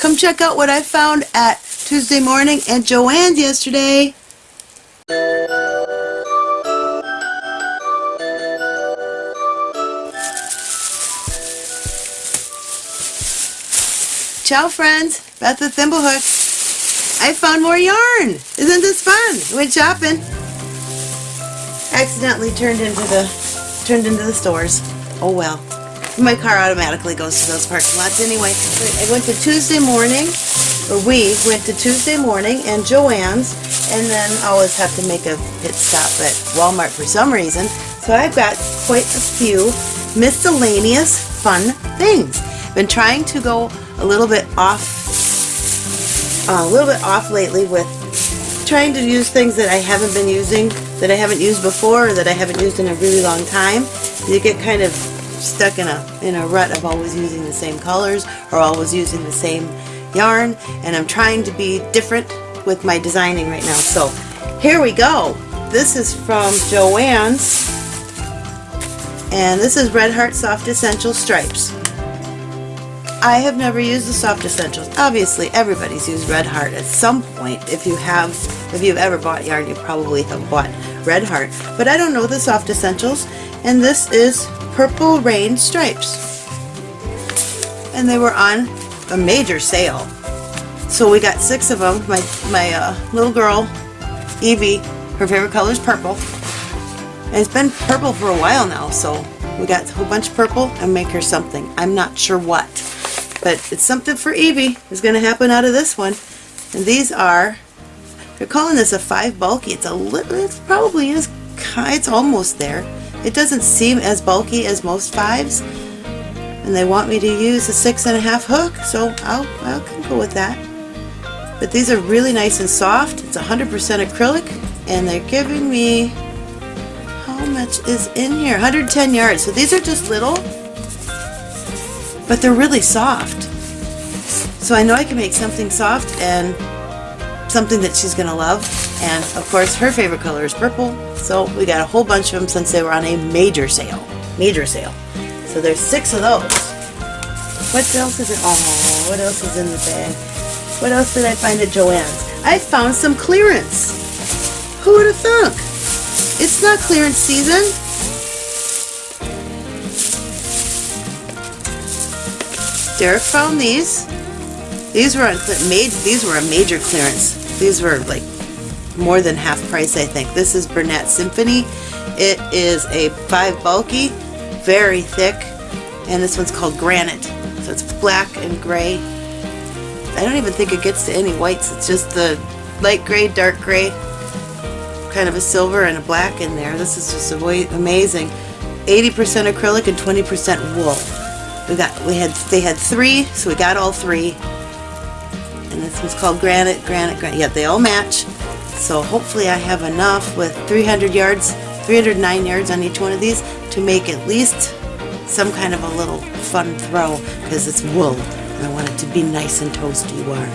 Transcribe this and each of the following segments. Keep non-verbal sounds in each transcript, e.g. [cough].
Come check out what I found at Tuesday morning and Joann's yesterday. Ciao friends, Beth the Thimblehooks. I found more yarn. Isn't this fun? Went shopping. Accidentally turned into the turned into the stores. Oh well. My car automatically goes to those parking lots anyway. I went to Tuesday morning, or we went to Tuesday morning and Joann's, and then I always have to make a pit stop at Walmart for some reason. So I've got quite a few miscellaneous fun things. Been trying to go a little bit off uh, a little bit off lately with trying to use things that I haven't been using, that I haven't used before, or that I haven't used in a really long time. You get kind of stuck in a in a rut of always using the same colors or always using the same yarn, and I'm trying to be different with my designing right now. So here we go. This is from Joann's, and this is Red Heart Soft Essential Stripes. I have never used the Soft Essentials. Obviously, everybody's used Red Heart at some point. If you have, if you've ever bought yarn, you probably have bought Red Heart. But I don't know the Soft Essentials, and this is Purple Rain Stripes. And they were on a major sale. So we got six of them. My, my uh, little girl, Evie, her favorite color is purple. And it's been purple for a while now, so we got a whole bunch of purple and make her something. I'm not sure what. But it's something for Evie is going to happen out of this one. And these are, they're calling this a 5 bulky. It's a little, it probably is, it's almost there. It doesn't seem as bulky as most 5s. And they want me to use a six and a half hook, so I'll, I'll go with that. But these are really nice and soft. It's 100% acrylic, and they're giving me, how much is in here? 110 yards. So these are just little, but they're really soft. So I know I can make something soft and something that she's going to love. And of course, her favorite color is purple. So we got a whole bunch of them since they were on a major sale. Major sale. So there's six of those. What else is it? Oh, what else is in the bag? What else did I find at Joann's? I found some clearance. Who would have thunk? It's not clearance season. Derek found these. These were on made. These were a major clearance. These were like more than half price, I think. This is Bernat Symphony. It is a five bulky, very thick, and this one's called Granite. So it's black and gray. I don't even think it gets to any whites. It's just the light gray, dark gray, kind of a silver and a black in there. This is just amazing. 80% acrylic and 20% wool. We got we had they had three, so we got all three. And this one's called Granite, Granite, Granite. Yeah, they all match. So hopefully I have enough with 300 yards, 309 yards on each one of these to make at least some kind of a little fun throw because it's wool and I want it to be nice and toasty warm.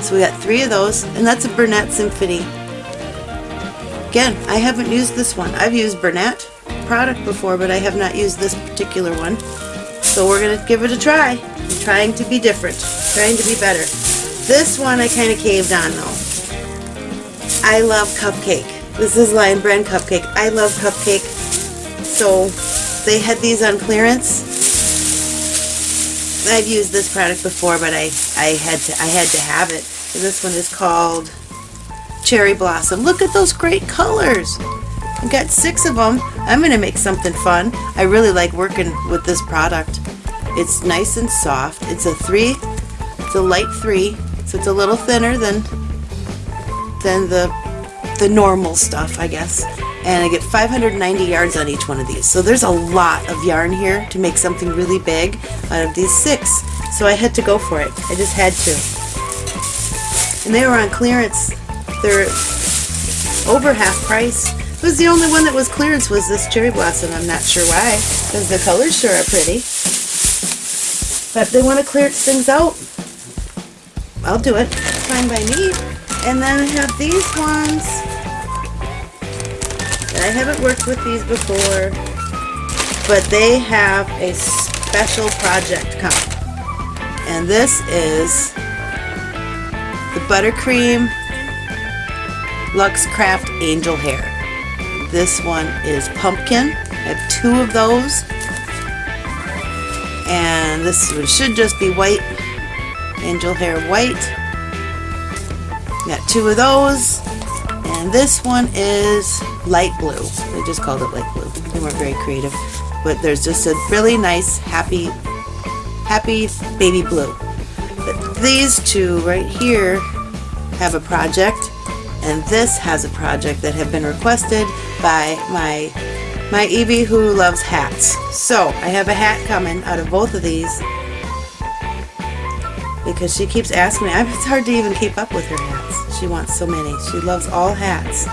So we got three of those and that's a Bernat Symphony. Again, I haven't used this one. I've used Bernat product before, but I have not used this particular one. So we're going to give it a try. I'm trying to be different, trying to be better. This one I kind of caved on though. I love cupcake. This is Lion Brand Cupcake. I love cupcake. So they had these on clearance. I've used this product before, but I, I had to I had to have it. And this one is called Cherry Blossom. Look at those great colors. I've got six of them. I'm going to make something fun. I really like working with this product. It's nice and soft. It's a three, it's a light three, so it's a little thinner than than the the normal stuff, I guess. And I get 590 yards on each one of these. So there's a lot of yarn here to make something really big out of these six. So I had to go for it. I just had to. And they were on clearance. They're over half price. It was the only one that was clearance was this cherry blossom. I'm not sure why, because the colors sure are pretty. But they want to clearance things out, I'll do it. fine by me. And then I have these ones. I haven't worked with these before, but they have a special project coming. And this is the Buttercream Luxe Craft Angel Hair. This one is pumpkin. I have two of those. And this one should just be white. Angel Hair White. Got two of those. And this one is light blue. They just called it light blue. They weren't very creative. But there's just a really nice, happy, happy baby blue. But these two right here have a project and this has a project that have been requested by my my Evie who loves hats. So I have a hat coming out of both of these because she keeps asking me. It's hard to even keep up with her hats. She wants so many. She loves all hats.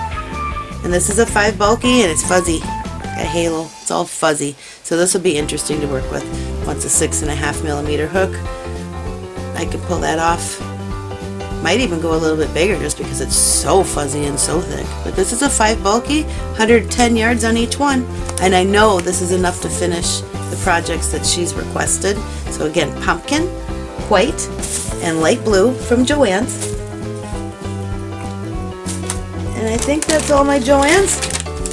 And this is a 5 bulky and it's fuzzy. Got halo. It's all fuzzy. So this will be interesting to work with. Once a six and a half millimeter hook. I could pull that off might even go a little bit bigger just because it's so fuzzy and so thick. But this is a 5 bulky, 110 yards on each one. And I know this is enough to finish the projects that she's requested. So again, pumpkin, white, and light blue from Joann's. And I think that's all my Joann's.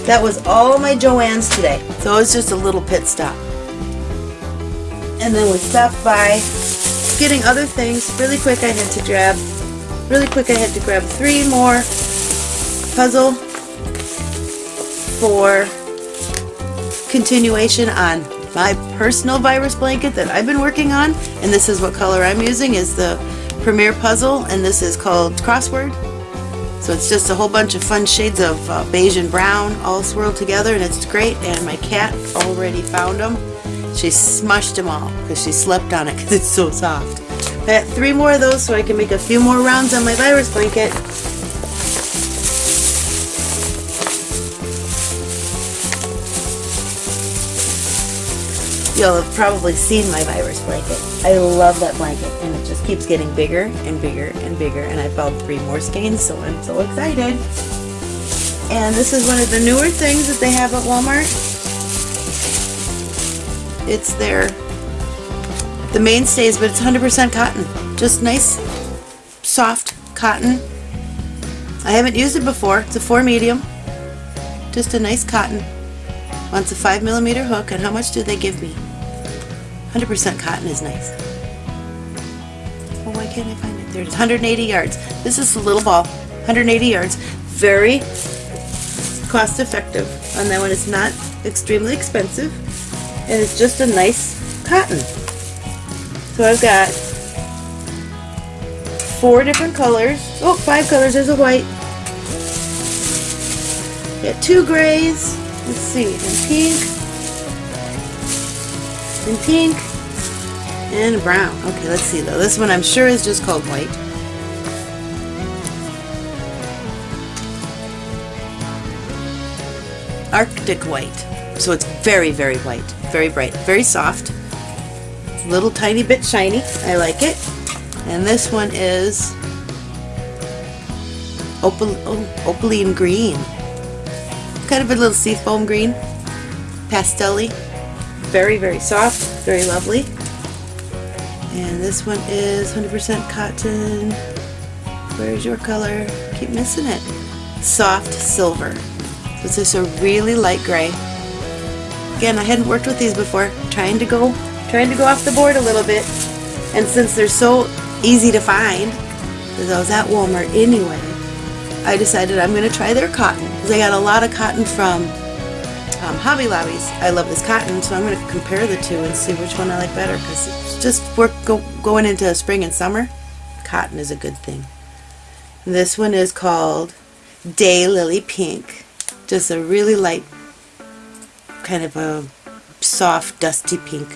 That was all my Joann's today. So it was just a little pit stop. And then we stopped by getting other things. Really quick I had to grab Really quick, I had to grab three more puzzle for continuation on my personal virus blanket that I've been working on. And this is what color I'm using is the Premier Puzzle, and this is called Crossword. So it's just a whole bunch of fun shades of uh, beige and brown all swirled together, and it's great. And my cat already found them. She smushed them all because she slept on it because it's so soft. I got three more of those so I can make a few more rounds on my virus blanket. You'll have probably seen my virus blanket. I love that blanket and it just keeps getting bigger and bigger and bigger and I found three more skeins so I'm so excited. And this is one of the newer things that they have at Walmart. It's their the mainstays, but it's 100% cotton. Just nice, soft cotton. I haven't used it before. It's a 4 medium. Just a nice cotton. Wants a 5 millimeter hook, and how much do they give me? 100% cotton is nice. Oh, why can't I find it? There's 180 yards. This is a little ball. 180 yards. Very cost effective. And that one. it's not extremely expensive, and it's just a nice cotton. So I've got four different colors. Oh, five colors. There's a white. Got two grays. Let's see. And pink. And pink. And brown. Okay, let's see though. This one I'm sure is just called white. Arctic white. So it's very, very white. Very bright. Very soft little tiny bit shiny. I like it. And this one is opal, oh, opaline green. Kind of a little seafoam green. Pastelly. Very, very soft. Very lovely. And this one is 100% cotton. Where's your color? Keep missing it. Soft silver. So it's just a really light gray. Again, I hadn't worked with these before. trying to go trying to go off the board a little bit. And since they're so easy to find, because I was at Walmart anyway, I decided I'm going to try their cotton. Because I got a lot of cotton from um, Hobby Lobbies. I love this cotton, so I'm going to compare the two and see which one I like better. Because it's just work go, going into spring and summer, cotton is a good thing. This one is called Day Lily Pink. Just a really light, kind of a soft, dusty pink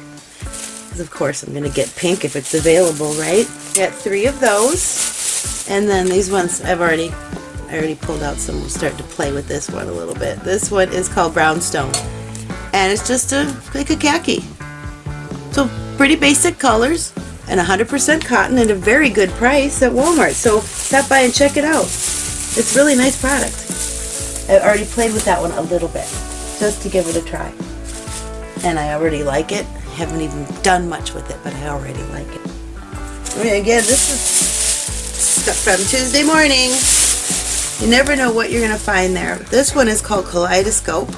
of course I'm going to get pink if it's available, right? Got three of those. And then these ones I've already, I already pulled out some. We'll start to play with this one a little bit. This one is called Brownstone. And it's just a, like a khaki. So pretty basic colors and 100% cotton at a very good price at Walmart. So stop by and check it out. It's really nice product. I already played with that one a little bit just to give it a try. And I already like it haven't even done much with it, but I already like it. I mean, again, this is stuff from Tuesday morning. You never know what you're going to find there. This one is called Kaleidoscope.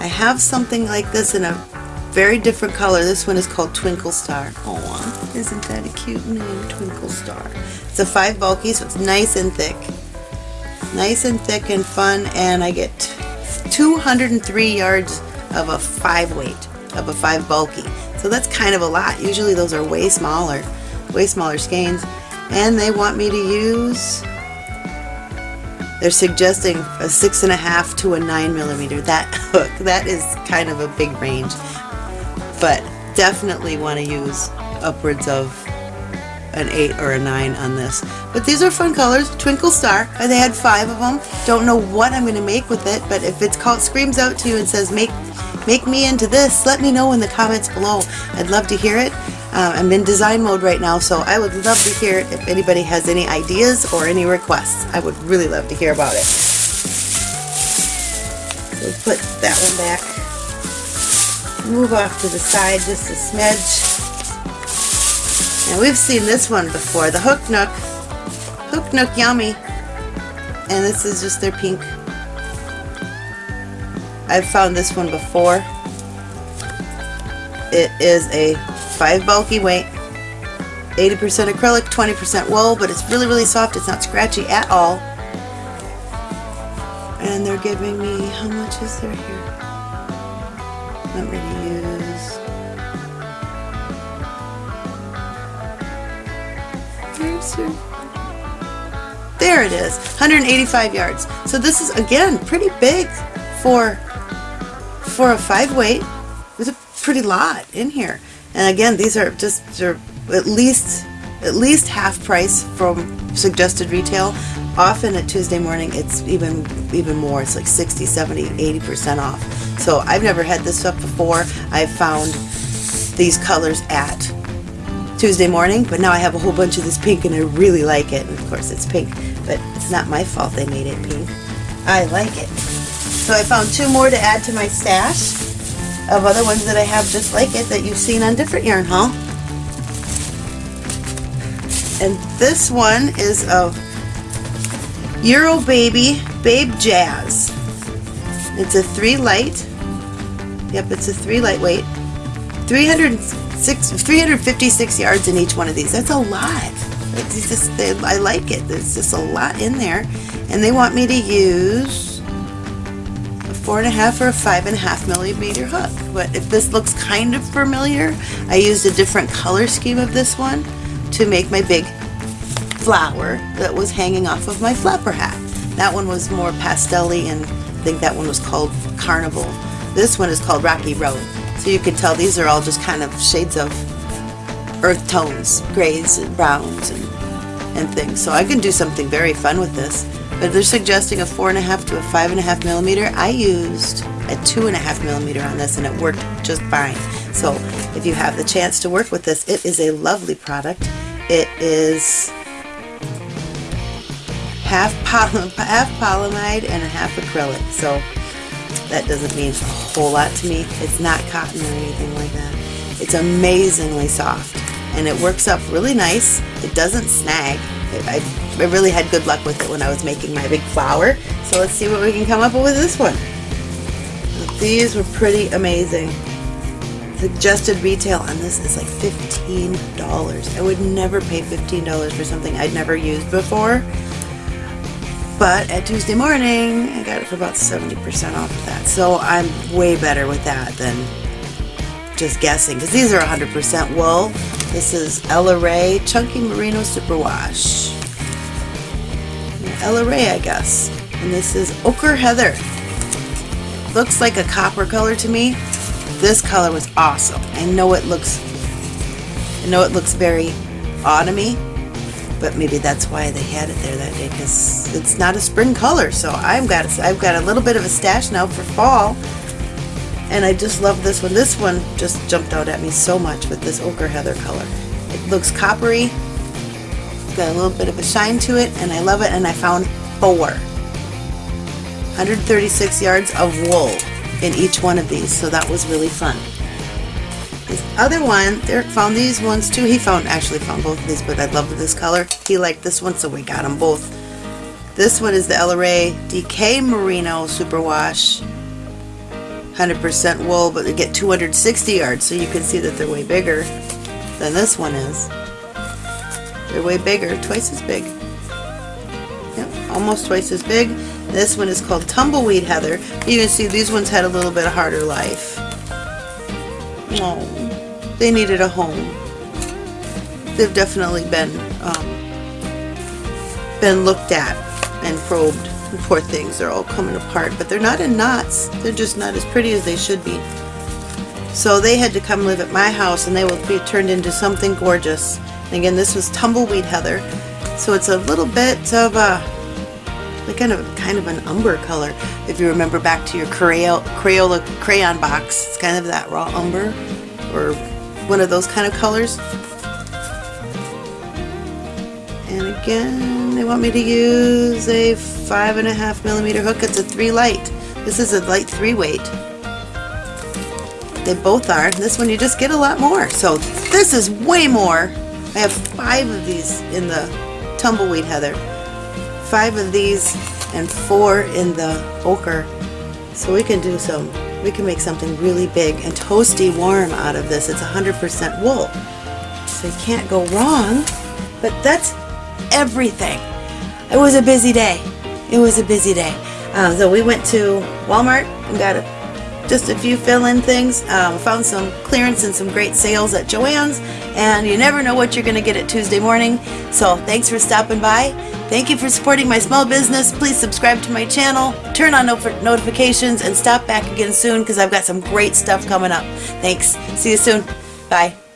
I have something like this in a very different color. This one is called Twinkle Star. Oh, isn't that a cute name, Twinkle Star? It's a five bulky, so it's nice and thick. Nice and thick and fun, and I get 203 yards of a five weight, of a five bulky. So that's kind of a lot. Usually those are way smaller, way smaller skeins. And they want me to use, they're suggesting a six and a half to a nine millimeter. That [laughs] hook, that is kind of a big range. But definitely want to use upwards of an 8 or a 9 on this. But these are fun colors. Twinkle Star. They had five of them. Don't know what I'm going to make with it, but if it's called screams out to you and says make make me into this, let me know in the comments below. I'd love to hear it. Uh, I'm in design mode right now, so I would love to hear if anybody has any ideas or any requests. I would really love to hear about it. So put that one back. Move off to the side just a smidge. And we've seen this one before, the Hook Nook. Hook Nook Yummy. And this is just their pink. I've found this one before. It is a 5 bulky weight, 80% acrylic, 20% wool, but it's really, really soft. It's not scratchy at all. And they're giving me, how much is there here? Want me to use There it is, 185 yards. So this is again pretty big for for a five weight. There's a pretty lot in here. And again, these are just they're at least at least half price from suggested retail. Often at Tuesday morning, it's even even more. It's like 60, 70, 80% off. So I've never had this stuff before. I've found these colors at Tuesday morning, but now I have a whole bunch of this pink and I really like it. And of course it's pink, but it's not my fault they made it pink. I like it. So I found two more to add to my stash of other ones that I have just like it that you've seen on different yarn haul. And this one is of Euro Baby Babe Jazz. It's a three light. Yep, it's a three lightweight. 306, 356 yards in each one of these. That's a lot. Just, they, I like it. There's just a lot in there. And they want me to use four and a half or a five and a half millimeter hook. But if this looks kind of familiar, I used a different color scheme of this one to make my big flower that was hanging off of my flapper hat. That one was more pastel and I think that one was called Carnival. This one is called Rocky Road. So you can tell these are all just kind of shades of earth tones, grays and browns and, and things. So I can do something very fun with this. But they're suggesting a four and a half to a five and a half millimeter. I used a two and a half millimeter on this and it worked just fine. So if you have the chance to work with this, it is a lovely product. It is half, poly [laughs] half polyamide and a half acrylic. So that doesn't mean a whole lot to me. It's not cotton or anything like that. It's amazingly soft and it works up really nice. It doesn't snag. I, I really had good luck with it when I was making my big flower. So let's see what we can come up with this one. These were pretty amazing. Suggested retail on this is like $15. I would never pay $15 for something I'd never used before. But at Tuesday morning, I got it for about 70% off of that. So I'm way better with that than just guessing. Because these are 100% wool. This is Ella Rae Chunky Merino Superwash. Ella Rae, I guess. And this is Ochre Heather. Looks like a copper color to me. This color was awesome. I know it looks I know it looks very autumny, but maybe that's why they had it there that day because it's not a spring color. So I've got I've got a little bit of a stash now for fall, and I just love this one. This one just jumped out at me so much with this ochre heather color. It looks coppery, got a little bit of a shine to it, and I love it. And I found four. 136 yards of wool in each one of these, so that was really fun. This other one, Derek found these ones too. He found, actually found both of these, but I love this color. He liked this one, so we got them both. This one is the Ella Rae DK Merino Superwash. 100% wool, but they get 260 yards, so you can see that they're way bigger than this one is. They're way bigger, twice as big. Yep, almost twice as big. This one is called Tumbleweed Heather. You can see these ones had a little bit of harder life. Oh, they needed a home. They've definitely been um, been looked at and probed. Poor things, they're all coming apart, but they're not in knots. They're just not as pretty as they should be. So they had to come live at my house and they will be turned into something gorgeous. And again, this was tumbleweed heather. So it's a little bit of a like kind of kind of an umber color. If you remember back to your Crayola, Crayola crayon box, it's kind of that raw umber or one of those kind of colors. And again, they want me to use a five and a half millimeter hook. It's a three light. This is a light three weight. They both are. This one you just get a lot more. So this is way more. I have five of these in the tumbleweed heather. Five of these and four in the ochre. So we can do some, we can make something really big and toasty warm out of this. It's 100% wool. So you can't go wrong. But that's everything. It was a busy day. It was a busy day. Uh, so we went to Walmart and got a, just a few fill-in things. Um, found some clearance and some great sales at Joann's. And you never know what you're going to get at Tuesday morning. So thanks for stopping by. Thank you for supporting my small business. Please subscribe to my channel, turn on notifications, and stop back again soon because I've got some great stuff coming up. Thanks. See you soon. Bye.